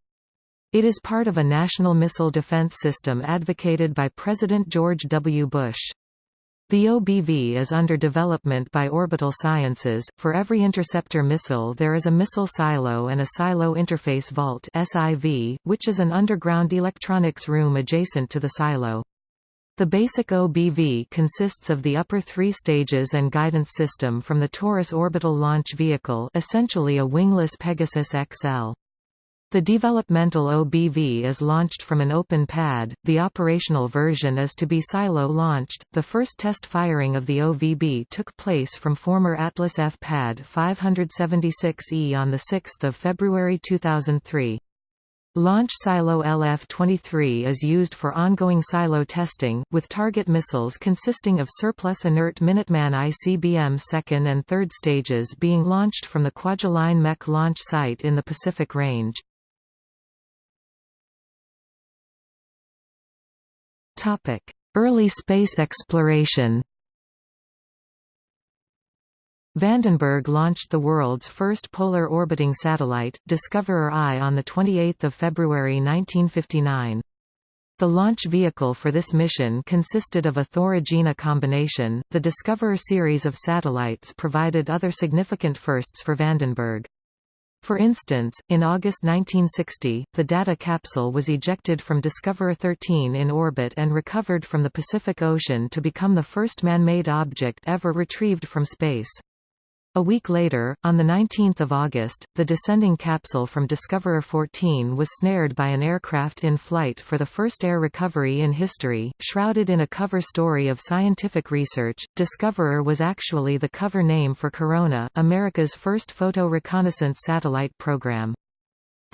It is part of a national missile defense system advocated by President George W. Bush. The OBV is under development by Orbital Sciences. For every interceptor missile, there is a missile silo and a silo interface vault (SIV), which is an underground electronics room adjacent to the silo. The basic OBV consists of the upper three stages and guidance system from the Taurus orbital launch vehicle, essentially a wingless Pegasus XL. The developmental OBV is launched from an open pad, the operational version is to be silo-launched. The first test firing of the OBV took place from former Atlas F pad 576E on 6 February 2003. Launch Silo LF-23 is used for ongoing silo testing, with target missiles consisting of surplus inert Minuteman ICBM second and third stages being launched from the Kwajalein Meck launch site in the Pacific Range. Early space exploration Vandenberg launched the world's first polar orbiting satellite, Discoverer-I on 28 February 1959. The launch vehicle for this mission consisted of a Thor-Agena combination. The Discoverer series of satellites provided other significant firsts for Vandenberg. For instance, in August 1960, the data capsule was ejected from Discoverer 13 in orbit and recovered from the Pacific Ocean to become the first man-made object ever retrieved from space. A week later, on 19 August, the descending capsule from Discoverer 14 was snared by an aircraft in flight for the first air recovery in history. Shrouded in a cover story of scientific research, Discoverer was actually the cover name for Corona, America's first photo reconnaissance satellite program.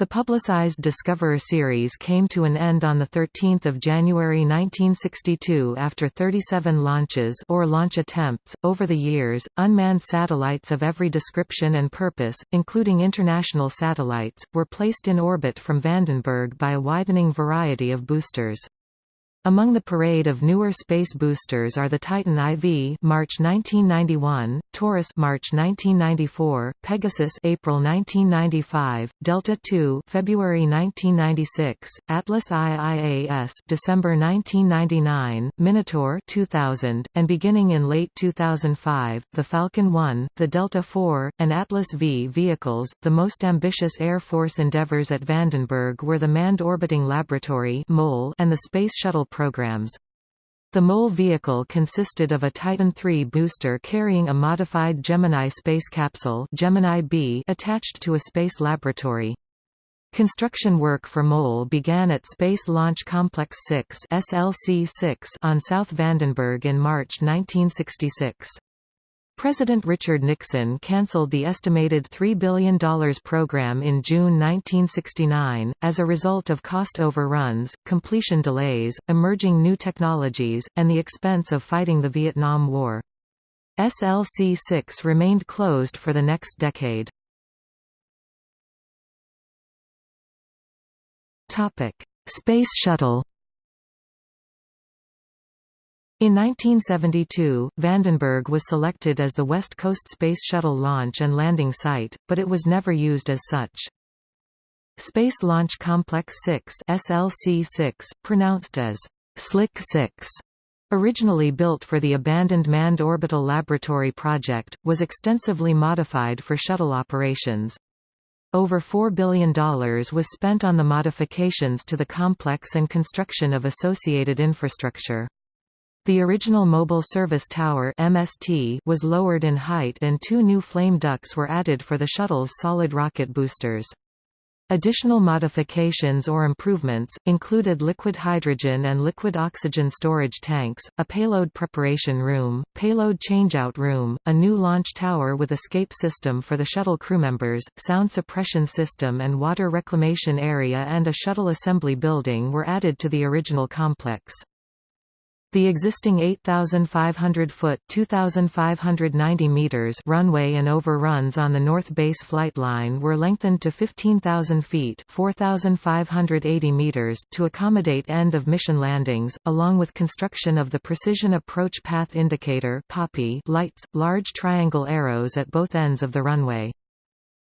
The publicized Discoverer series came to an end on 13 January 1962 after 37 launches or launch attempts. Over the years, unmanned satellites of every description and purpose, including international satellites, were placed in orbit from Vandenberg by a widening variety of boosters. Among the parade of newer space boosters are the Titan IV March 1991, Taurus March 1994, Pegasus April 1995, Delta II February 1996, Atlas IIAS December 1999, Minotaur 2000, and beginning in late 2005, the Falcon 1, the Delta IV, and Atlas V vehicles. The most ambitious Air Force endeavors at Vandenberg were the Manned Orbiting Laboratory and the Space Shuttle programs. The MOL vehicle consisted of a Titan III booster carrying a modified Gemini space capsule Gemini B attached to a space laboratory. Construction work for MOL began at Space Launch Complex 6 SLC-6 on South Vandenberg in March 1966. President Richard Nixon canceled the estimated $3 billion program in June 1969, as a result of cost overruns, completion delays, emerging new technologies, and the expense of fighting the Vietnam War. SLC-6 remained closed for the next decade. Space Shuttle in 1972, Vandenberg was selected as the West Coast Space Shuttle launch and landing site, but it was never used as such. Space Launch Complex 6 SLC-6, pronounced as Slick 6, originally built for the abandoned Manned Orbital Laboratory project, was extensively modified for shuttle operations. Over $4 billion was spent on the modifications to the complex and construction of associated infrastructure. The original Mobile Service Tower MST was lowered in height and two new flame ducts were added for the shuttle's solid rocket boosters. Additional modifications or improvements, included liquid hydrogen and liquid oxygen storage tanks, a payload preparation room, payload changeout room, a new launch tower with escape system for the shuttle crewmembers, sound suppression system and water reclamation area and a shuttle assembly building were added to the original complex. The existing 8,500-foot (2,590 meters) runway and overruns on the North Base flight line were lengthened to 15,000 feet (4,580 meters) to accommodate end-of-mission landings, along with construction of the Precision Approach Path Indicator lights, large triangle arrows at both ends of the runway.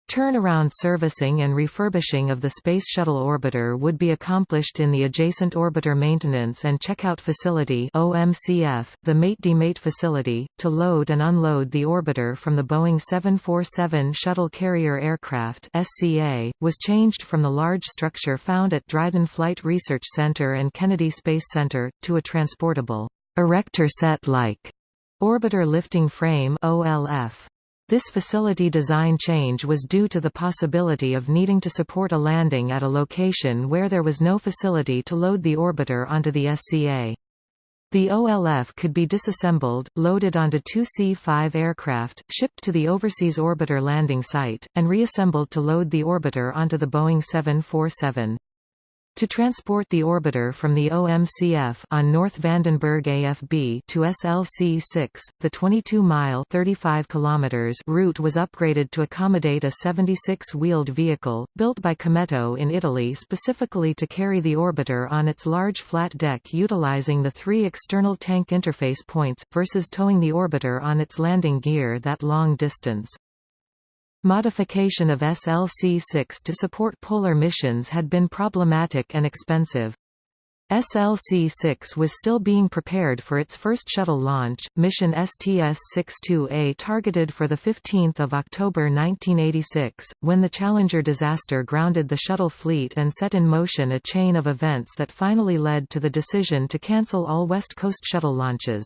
Turnaround servicing and refurbishing of the Space Shuttle orbiter would be accomplished in the adjacent Orbiter Maintenance and Checkout Facility OMCF, the mate-demate facility, to load and unload the orbiter from the Boeing 747 Shuttle Carrier Aircraft SCA, was changed from the large structure found at Dryden Flight Research Center and Kennedy Space Center, to a transportable, erector set-like, orbiter lifting frame OLF. This facility design change was due to the possibility of needing to support a landing at a location where there was no facility to load the orbiter onto the SCA. The OLF could be disassembled, loaded onto two C-5 aircraft, shipped to the Overseas Orbiter landing site, and reassembled to load the orbiter onto the Boeing 747. To transport the orbiter from the OMCF on North Vandenberg AFB to SLC-6, the 22-mile (35 kilometers) route was upgraded to accommodate a 76-wheeled vehicle, built by Cometto in Italy specifically to carry the orbiter on its large flat deck utilizing the three external tank interface points, versus towing the orbiter on its landing gear that long distance. Modification of SLC-6 to support polar missions had been problematic and expensive. SLC-6 was still being prepared for its first shuttle launch, mission STS-62A targeted for 15 October 1986, when the Challenger disaster grounded the shuttle fleet and set in motion a chain of events that finally led to the decision to cancel all West Coast shuttle launches.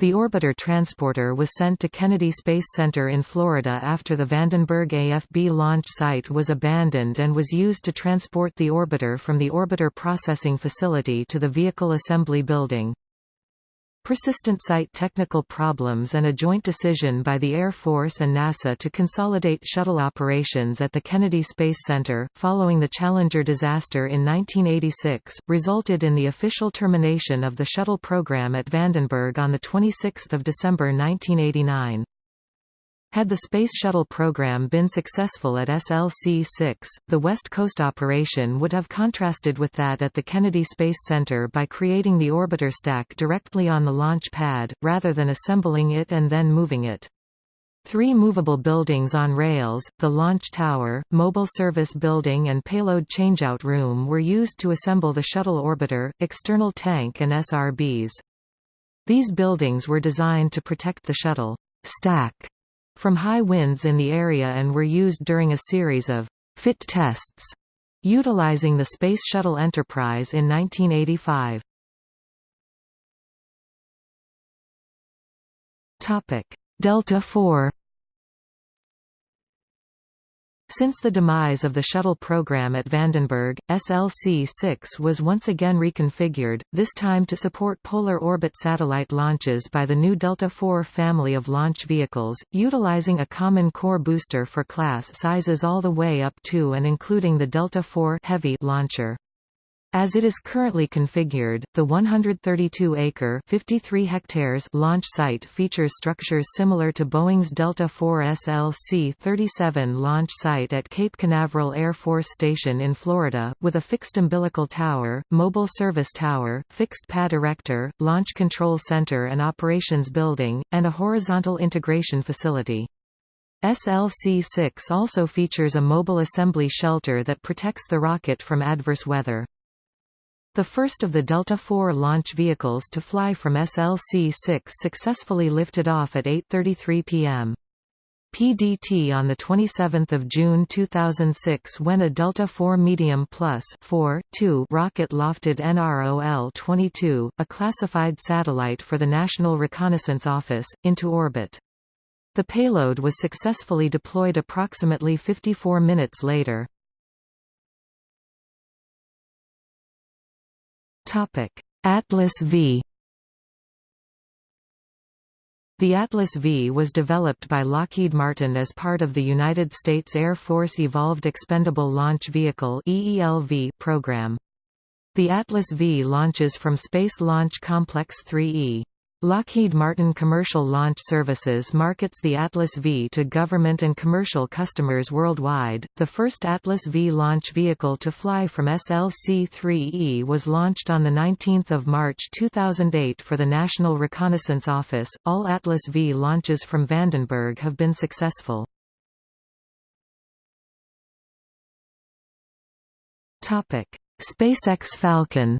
The orbiter transporter was sent to Kennedy Space Center in Florida after the Vandenberg AFB launch site was abandoned and was used to transport the orbiter from the orbiter processing facility to the vehicle assembly building. Persistent site technical problems and a joint decision by the Air Force and NASA to consolidate shuttle operations at the Kennedy Space Center, following the Challenger disaster in 1986, resulted in the official termination of the shuttle program at Vandenberg on 26 December 1989. Had the Space Shuttle program been successful at SLC-6, the West Coast operation would have contrasted with that at the Kennedy Space Center by creating the orbiter stack directly on the launch pad, rather than assembling it and then moving it. Three movable buildings on rails, the launch tower, mobile service building and payload changeout room were used to assemble the shuttle orbiter, external tank and SRBs. These buildings were designed to protect the shuttle stack from high winds in the area and were used during a series of fit tests utilizing the Space Shuttle Enterprise in 1985. Topic: Delta IV since the demise of the shuttle program at Vandenberg, SLC-6 was once again reconfigured, this time to support polar orbit satellite launches by the new Delta IV family of launch vehicles, utilizing a common core booster for class sizes all the way up to and including the Delta IV Heavy launcher. As it is currently configured, the 132-acre (53 hectares) launch site features structures similar to Boeing's Delta IV SLC-37 launch site at Cape Canaveral Air Force Station in Florida, with a fixed umbilical tower, mobile service tower, fixed pad erector, launch control center and operations building, and a horizontal integration facility. SLC-6 also features a mobile assembly shelter that protects the rocket from adverse weather. The first of the Delta IV launch vehicles to fly from SLC-6 successfully lifted off at 8.33 p.m. PDT on 27 June 2006 when a Delta IV Medium Plus 4, 2 rocket lofted NROL-22, a classified satellite for the National Reconnaissance Office, into orbit. The payload was successfully deployed approximately 54 minutes later. Atlas V The Atlas V was developed by Lockheed Martin as part of the United States Air Force Evolved Expendable Launch Vehicle (EELV) program. The Atlas V launches from Space Launch Complex 3E. Lockheed Martin Commercial Launch Services markets the Atlas V to government and commercial customers worldwide. The first Atlas V launch vehicle to fly from SLC-3E was launched on the 19th of March 2008 for the National Reconnaissance Office. All Atlas V launches from Vandenberg have been successful. Topic: SpaceX Falcon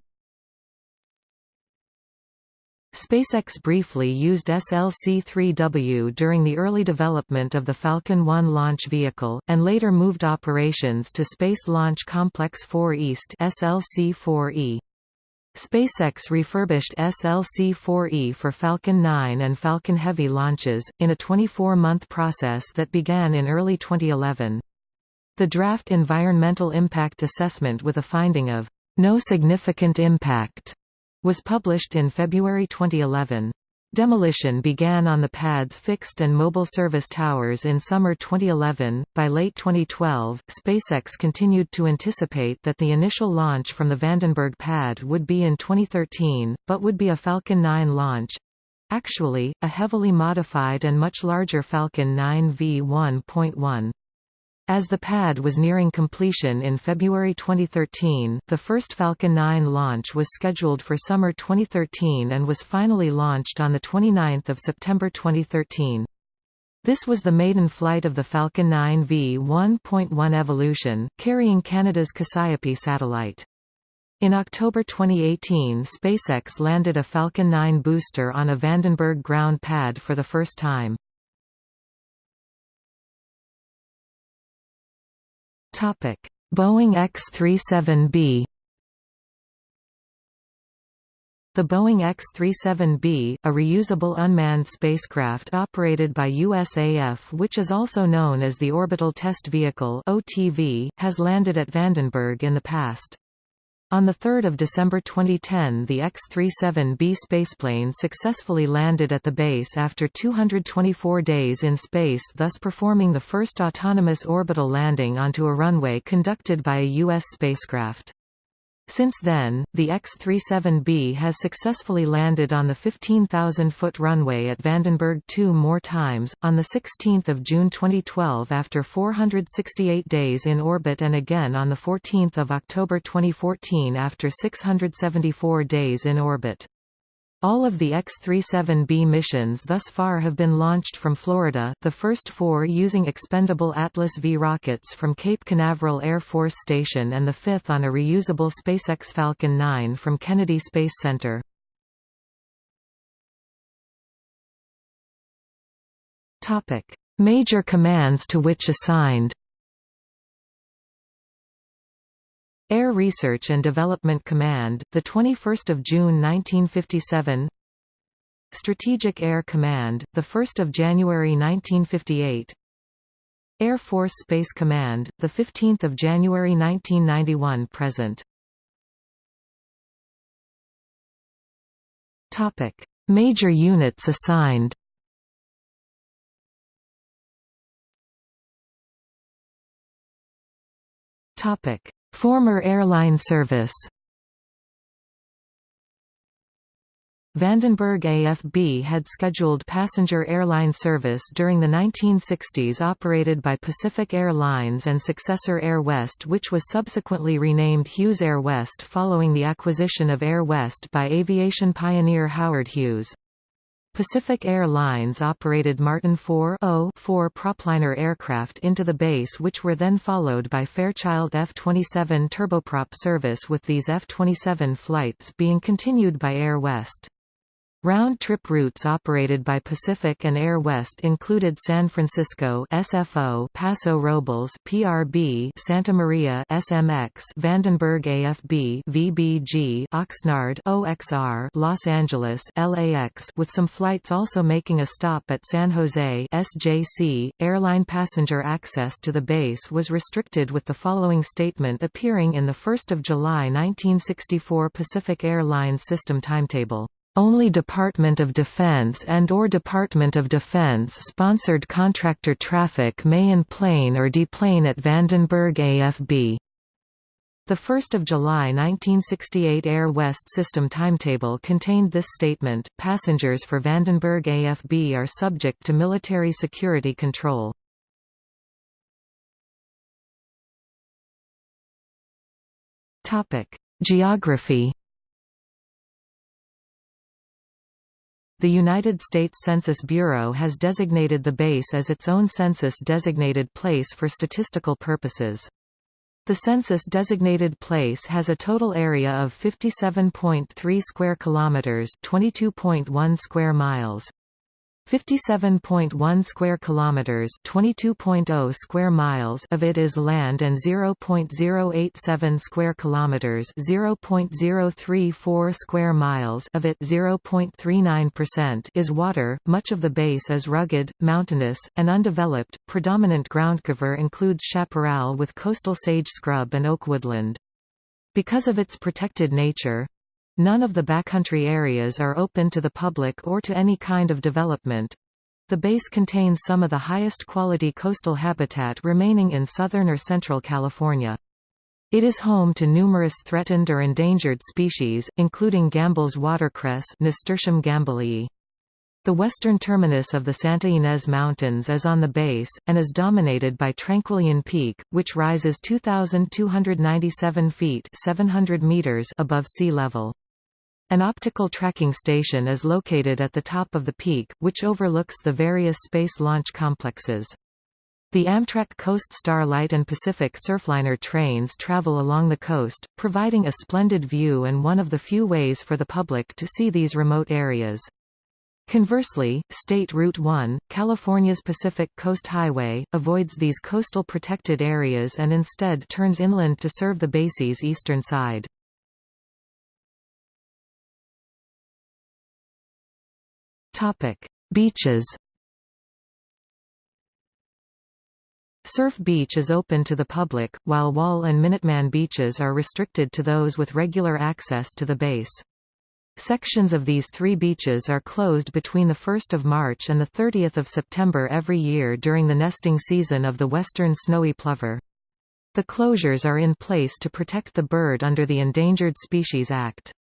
SpaceX briefly used SLC-3W during the early development of the Falcon 1 launch vehicle, and later moved operations to Space Launch Complex 4 East SLC-4E. SpaceX refurbished SLC-4E for Falcon 9 and Falcon Heavy launches, in a 24-month process that began in early 2011. The draft Environmental Impact Assessment with a finding of no significant impact was published in February 2011. Demolition began on the pad's fixed and mobile service towers in summer 2011. By late 2012, SpaceX continued to anticipate that the initial launch from the Vandenberg pad would be in 2013, but would be a Falcon 9 launch actually, a heavily modified and much larger Falcon 9 V1.1. As the pad was nearing completion in February 2013, the first Falcon 9 launch was scheduled for summer 2013 and was finally launched on 29 September 2013. This was the maiden flight of the Falcon 9 V1.1 Evolution, carrying Canada's Cassiope satellite. In October 2018 SpaceX landed a Falcon 9 booster on a Vandenberg ground pad for the first time. Topic: Boeing X-37B The Boeing X-37B, a reusable unmanned spacecraft operated by USAF which is also known as the Orbital Test Vehicle OTV, has landed at Vandenberg in the past. On 3 December 2010 the X-37B spaceplane successfully landed at the base after 224 days in space thus performing the first autonomous orbital landing onto a runway conducted by a U.S. spacecraft. Since then, the X-37B has successfully landed on the 15,000-foot runway at Vandenberg two more times, on 16 June 2012 after 468 days in orbit and again on 14 October 2014 after 674 days in orbit. All of the X-37B missions thus far have been launched from Florida, the first four using expendable Atlas V rockets from Cape Canaveral Air Force Station and the fifth on a reusable SpaceX Falcon 9 from Kennedy Space Center. Major commands to which assigned Air Research and Development Command, the 21st of June 1957. Strategic Air Command, the 1st of January 1958. Air Force Space Command, the 15th of January 1991 present. Topic: Major units assigned. Topic: Former airline service Vandenberg AFB had scheduled passenger airline service during the 1960s operated by Pacific Airlines and successor Air West which was subsequently renamed Hughes Air West following the acquisition of Air West by aviation pioneer Howard Hughes. Pacific Airlines operated Martin 4 4 propliner aircraft into the base which were then followed by Fairchild F-27 turboprop service with these F-27 flights being continued by Air West. Round-trip routes operated by Pacific and Air West included San Francisco SFO, Paso Robles PRB, Santa Maria SMX, Vandenberg AFB VBG, Oxnard OXR, Los Angeles LAX, with some flights also making a stop at San Jose SJC. Airline passenger access to the base was restricted with the following statement appearing in the 1 July 1964 Pacific Airlines system timetable. Only Department of Defense and or Department of Defense-sponsored contractor traffic may enplane or deplane at Vandenberg AFB. The 1 July 1968 Air West system timetable contained this statement, passengers for Vandenberg AFB are subject to military security control. Geography The United States Census Bureau has designated the base as its own census-designated place for statistical purposes. The census-designated place has a total area of 57.3 square kilometers, 22.1 square miles. 57.1 square kilometers, 22.0 square miles of it is land and 0.087 square kilometers, 0.034 square miles of it 0.39% is water. Much of the base is rugged, mountainous, and undeveloped. Predominant groundcover includes chaparral with coastal sage scrub and oak woodland. Because of its protected nature, None of the backcountry areas are open to the public or to any kind of development. The base contains some of the highest quality coastal habitat remaining in southern or central California. It is home to numerous threatened or endangered species, including Gambel's watercress Nasturtium gambelii. The western terminus of the Santa Ynez Mountains is on the base, and is dominated by Tranquillon Peak, which rises 2,297 feet 700 meters above sea level. An optical tracking station is located at the top of the peak, which overlooks the various space launch complexes. The Amtrak Coast Starlight and Pacific Surfliner trains travel along the coast, providing a splendid view and one of the few ways for the public to see these remote areas. Conversely, State Route 1, California's Pacific Coast Highway, avoids these coastal protected areas and instead turns inland to serve the base's eastern side. Topic: Beaches. Surf Beach is open to the public, while Wall and Minuteman beaches are restricted to those with regular access to the base. Sections of these three beaches are closed between 1 March and 30 September every year during the nesting season of the western snowy plover. The closures are in place to protect the bird under the Endangered Species Act.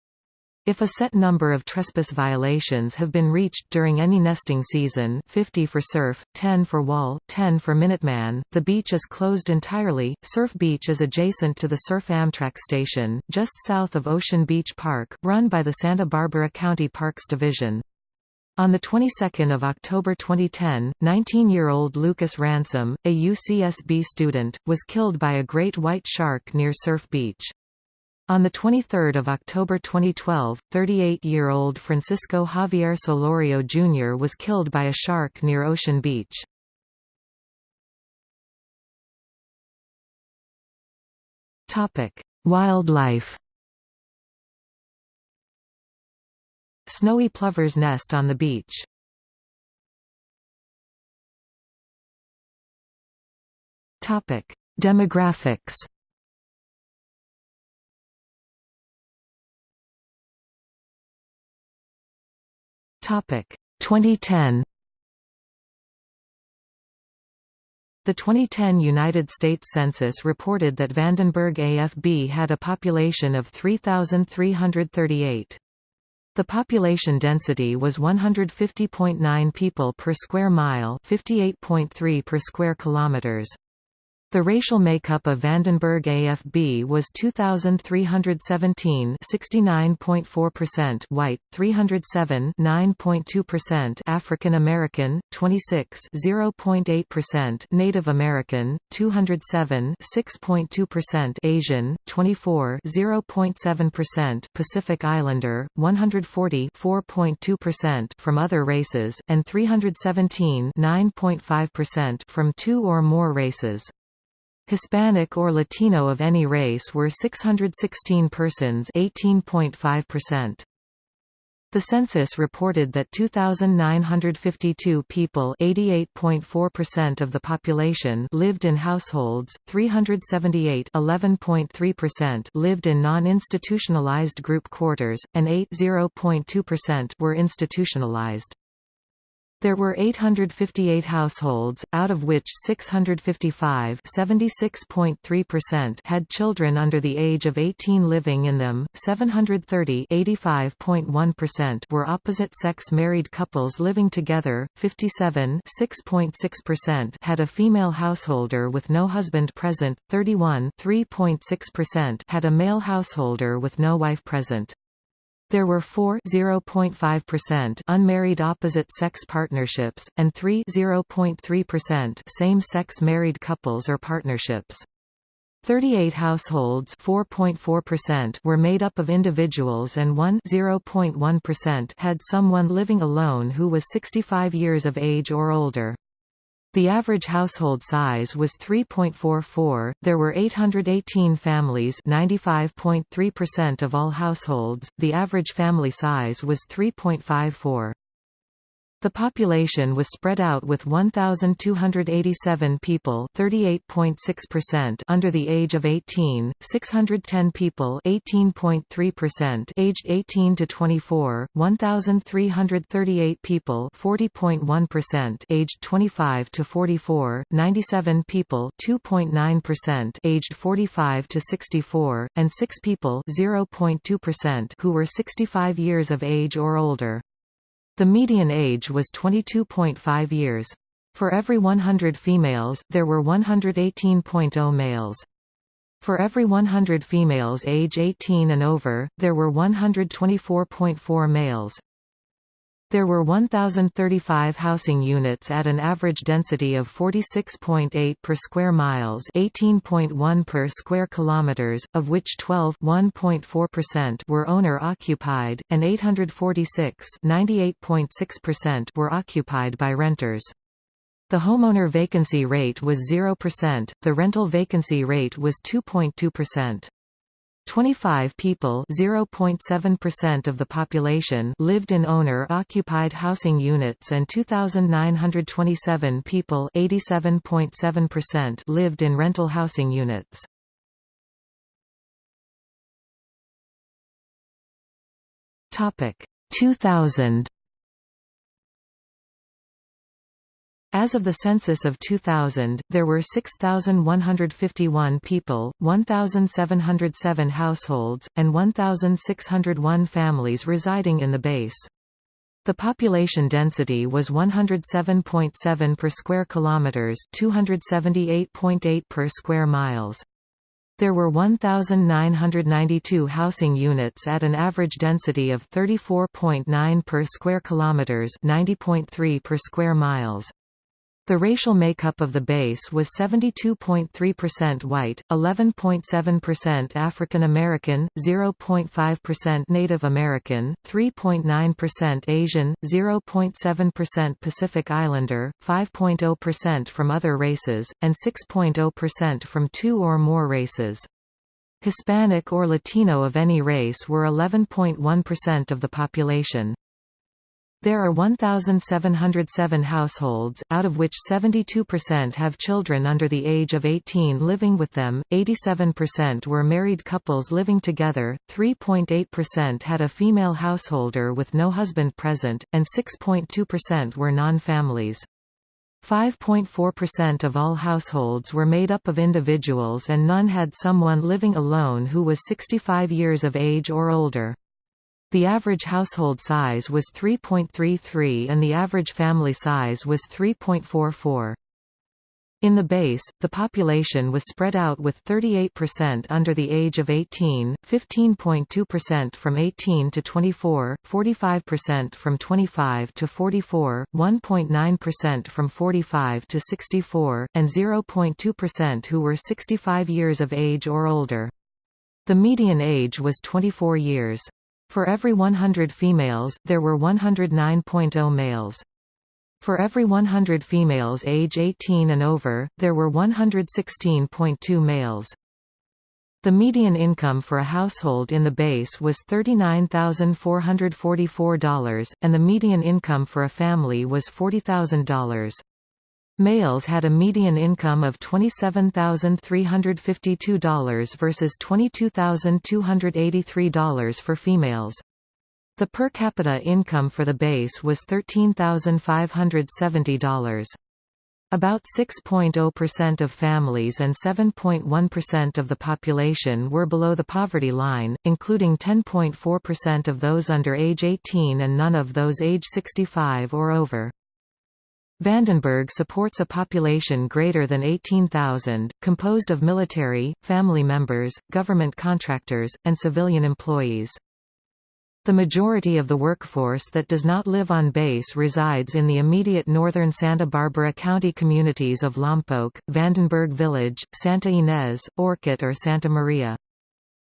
If a set number of trespass violations have been reached during any nesting season 50 for surf, 10 for wall, 10 for Minuteman, the beach is closed entirely. Surf Beach is adjacent to the Surf Amtrak station, just south of Ocean Beach Park, run by the Santa Barbara County Parks Division. On the 22nd of October 2010, 19-year-old Lucas Ransom, a UCSB student, was killed by a great white shark near Surf Beach. On 23 October 2012, 38-year-old Francisco Javier Solorio Jr. was killed by a shark near Ocean Beach. Wildlife Snowy plovers nest on the beach. Demographics Topic 2010 The 2010 United States Census reported that Vandenberg AFB had a population of 3,338. The population density was 150.9 people per square mile 58.3 per square kilometers. The racial makeup of Vandenberg AFB was 2,317 69.4% white, 307 9.2% African American, 26 0.8% Native American, 207 6.2% Asian, 24 0.7% Pacific Islander, 140 4.2% from other races, and 317 9.5% from two or more races. Hispanic or Latino of any race were 616 persons 18.5%. The census reported that 2,952 people (88.4% of the population) lived in households, 378 (11.3%) lived in non-institutionalized group quarters, and 8 (0.2%) were institutionalized. There were 858 households, out of which 655 had children under the age of 18 living in them, 730 were opposite-sex married couples living together, 57 had a female householder with no husband present, 31 had a male householder with no wife present. There were 4 unmarried opposite-sex partnerships, and 3 same-sex married couples or partnerships. 38 households were made up of individuals and 1 had someone living alone who was 65 years of age or older. The average household size was 3.44. There were 818 families, 95.3% of all households. The average family size was 3.54. The population was spread out with 1,287 people under the age of 18, 610 people aged 18 to 24, 1,338 people aged 25 to 44, 97 people aged 45 to 64, and 6 people who were 65 years of age or older. The median age was 22.5 years. For every 100 females, there were 118.0 males. For every 100 females age 18 and over, there were 124.4 males. There were 1,035 housing units at an average density of 46.8 per square miles 18.1 per square kilometers, of which 12 were owner-occupied, and 846 were occupied by renters. The homeowner vacancy rate was 0%, the rental vacancy rate was 2.2%. 25 people (0.7% of the population) lived in owner-occupied housing units and 2927 people (87.7%) lived in rental housing units. Topic 2000 As of the census of 2000, there were 6,151 people, 1,707 households, and 1,601 families residing in the base. The population density was 107.7 per square kilometers, 278.8 per square miles. There were 1992 housing units at an average density of 34.9 per square kilometers, 90.3 per square miles. The racial makeup of the base was 72.3% white, 11.7% African American, 0.5% Native American, 3.9% Asian, 0.7% Pacific Islander, 5.0% from other races, and 6.0% from two or more races. Hispanic or Latino of any race were 11.1% of the population. There are 1,707 households, out of which 72% have children under the age of 18 living with them, 87% were married couples living together, 3.8% had a female householder with no husband present, and 6.2% were non-families. 5.4% of all households were made up of individuals and none had someone living alone who was 65 years of age or older. The average household size was 3.33 and the average family size was 3.44. In the base, the population was spread out with 38% under the age of 18, 15.2% from 18 to 24, 45% from 25 to 44, 1.9% from 45 to 64, and 0.2% who were 65 years of age or older. The median age was 24 years. For every 100 females, there were 109.0 males. For every 100 females age 18 and over, there were 116.2 males. The median income for a household in the base was $39,444, and the median income for a family was $40,000. Males had a median income of $27,352 versus $22,283 for females. The per capita income for the base was $13,570. About 6.0% of families and 7.1% of the population were below the poverty line, including 10.4% of those under age 18 and none of those age 65 or over. Vandenberg supports a population greater than 18,000, composed of military, family members, government contractors, and civilian employees. The majority of the workforce that does not live on base resides in the immediate northern Santa Barbara County communities of Lompoc, Vandenberg Village, Santa Ynez, Orcutt or Santa Maria.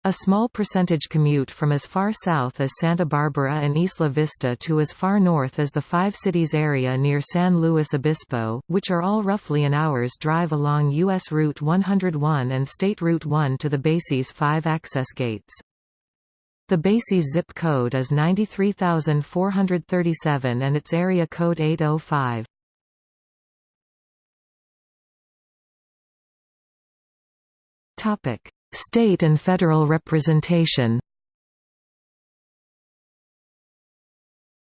A small percentage commute from as far south as Santa Barbara and Isla Vista to as far north as the Five Cities area near San Luis Obispo, which are all roughly an hour's drive along U.S. Route 101 and State Route 1 to the base's five access gates. The base's zip code is 93437 and its area code 805. Topic: State and federal representation.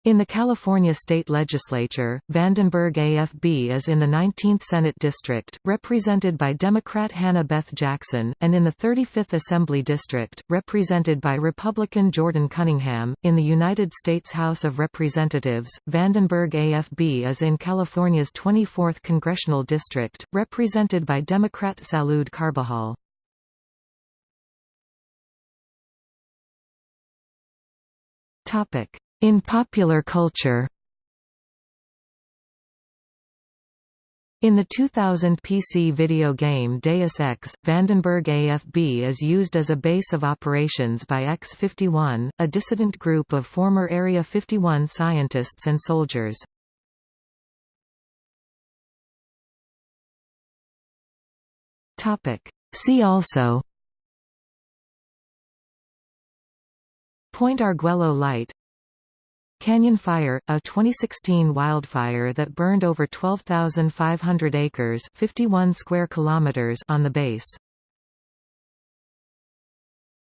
In the California state legislature, Vandenberg AFB is in the 19th Senate District, represented by Democrat Hannah Beth Jackson, and in the 35th Assembly District, represented by Republican Jordan Cunningham. In the United States House of Representatives, Vandenberg AFB is in California's 24th Congressional District, represented by Democrat Salud Carbajal. In popular culture In the 2000 PC video game Deus Ex, Vandenberg AFB is used as a base of operations by X-51, a dissident group of former Area 51 scientists and soldiers. See also Point Arguello Light Canyon Fire, a 2016 wildfire that burned over 12,500 acres 51 square kilometers on the base.